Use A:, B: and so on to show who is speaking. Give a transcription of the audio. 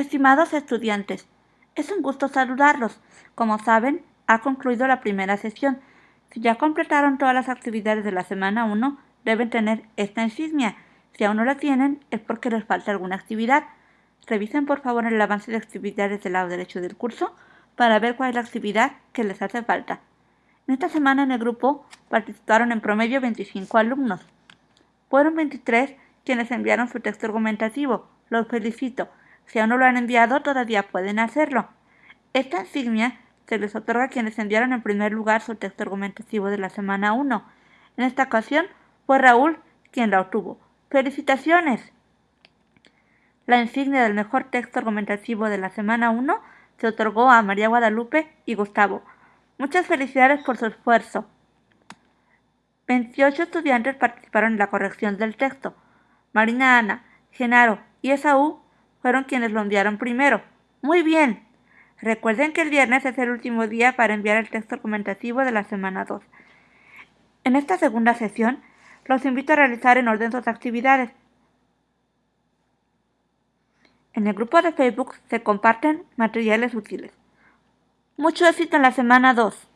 A: Estimados estudiantes, es un gusto saludarlos. Como saben, ha concluido la primera sesión. Si ya completaron todas las actividades de la semana 1, deben tener esta insignia. Si aún no la tienen, es porque les falta alguna actividad. Revisen por favor el avance de actividades del lado derecho del curso para ver cuál es la actividad que les hace falta. En esta semana en el grupo participaron en promedio 25 alumnos. Fueron 23 quienes enviaron su texto argumentativo. Los felicito. Si aún no lo han enviado, todavía pueden hacerlo. Esta insignia se les otorga a quienes enviaron en primer lugar su texto argumentativo de la semana 1. En esta ocasión fue Raúl quien la obtuvo. ¡Felicitaciones! La insignia del mejor texto argumentativo de la semana 1 se otorgó a María Guadalupe y Gustavo. Muchas felicidades por su esfuerzo. 28 estudiantes participaron en la corrección del texto. Marina Ana, Genaro y Esaú fueron quienes lo enviaron primero. Muy bien. Recuerden que el viernes es el último día para enviar el texto argumentativo de la semana 2. En esta segunda sesión, los invito a realizar en orden sus actividades. En el grupo de Facebook se comparten materiales útiles. Mucho éxito en la semana 2.